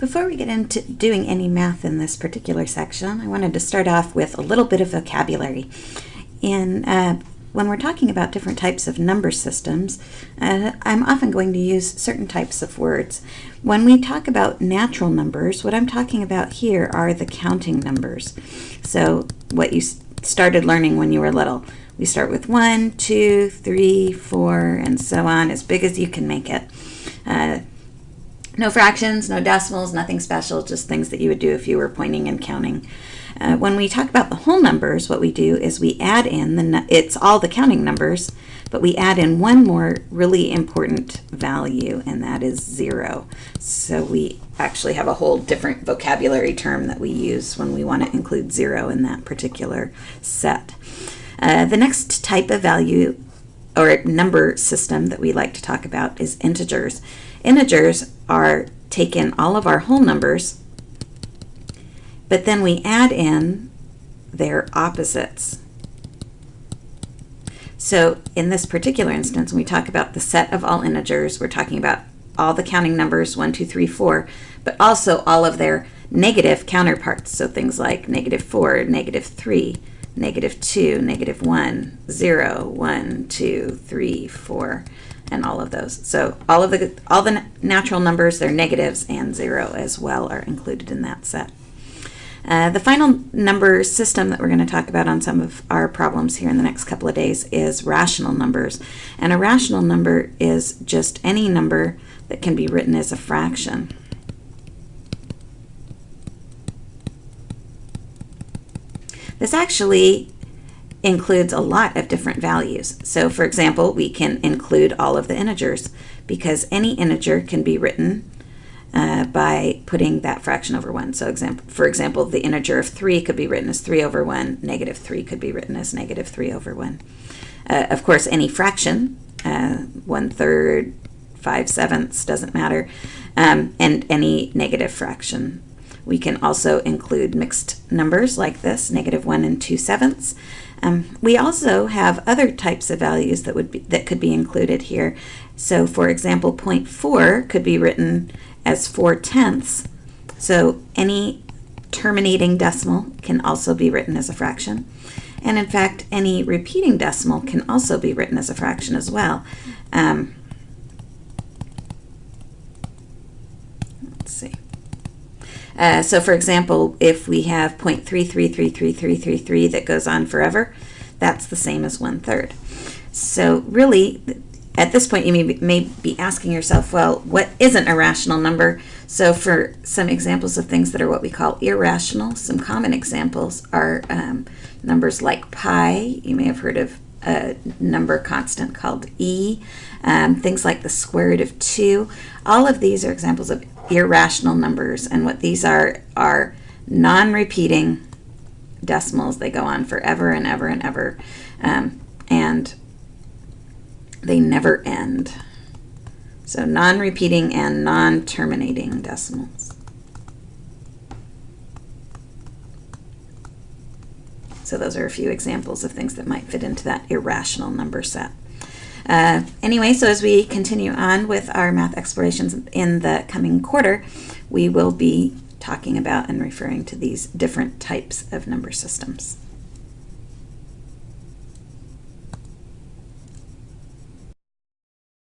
Before we get into doing any math in this particular section, I wanted to start off with a little bit of vocabulary. In, uh, when we're talking about different types of number systems, uh, I'm often going to use certain types of words. When we talk about natural numbers, what I'm talking about here are the counting numbers. So what you started learning when you were little. We start with one, two, three, four, and so on, as big as you can make it. Uh, no fractions, no decimals, nothing special, just things that you would do if you were pointing and counting. Uh, when we talk about the whole numbers, what we do is we add in, the it's all the counting numbers, but we add in one more really important value, and that is zero. So we actually have a whole different vocabulary term that we use when we want to include zero in that particular set. Uh, the next type of value or number system that we like to talk about is integers. Integers are taken all of our whole numbers, but then we add in their opposites. So in this particular instance, when we talk about the set of all integers, we're talking about all the counting numbers, 1, 2, 3, 4, but also all of their negative counterparts. So things like negative 4, negative 3, negative 2, negative 1, 0, 1, 2, 3, 4, and all of those. So all of the all the natural numbers, their negatives and 0 as well are included in that set. Uh, the final number system that we're going to talk about on some of our problems here in the next couple of days is rational numbers. And a rational number is just any number that can be written as a fraction. This actually includes a lot of different values. So for example, we can include all of the integers because any integer can be written uh, by putting that fraction over 1. So example, for example, the integer of 3 could be written as 3 over 1, negative 3 could be written as negative 3 over 1. Uh, of course, any fraction, uh, 1 third, 5 sevenths, doesn't matter, um, and any negative fraction we can also include mixed numbers like this, negative 1 and 2 sevenths. Um, we also have other types of values that would be, that could be included here. So for example, 0.4 could be written as 4 tenths. So any terminating decimal can also be written as a fraction. And in fact, any repeating decimal can also be written as a fraction as well. Um, let's see. Uh, so for example, if we have 0.333333 that goes on forever, that's the same as one third. So really, at this point, you may be, may be asking yourself, well, what isn't a rational number? So for some examples of things that are what we call irrational, some common examples are um, numbers like pi. You may have heard of a number constant called e. Um, things like the square root of 2. All of these are examples of irrational numbers. And what these are are non-repeating decimals. They go on forever and ever and ever. Um, and they never end. So non-repeating and non-terminating decimals. So those are a few examples of things that might fit into that irrational number set. Uh, anyway, so as we continue on with our math explorations in the coming quarter, we will be talking about and referring to these different types of number systems.